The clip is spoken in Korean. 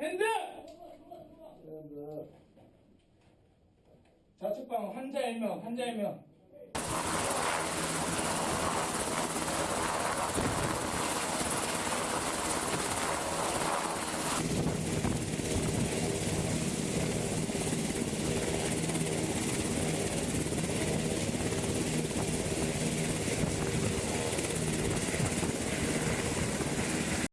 핸드! 핸드. 자축방 환자 일명, 환자 일명.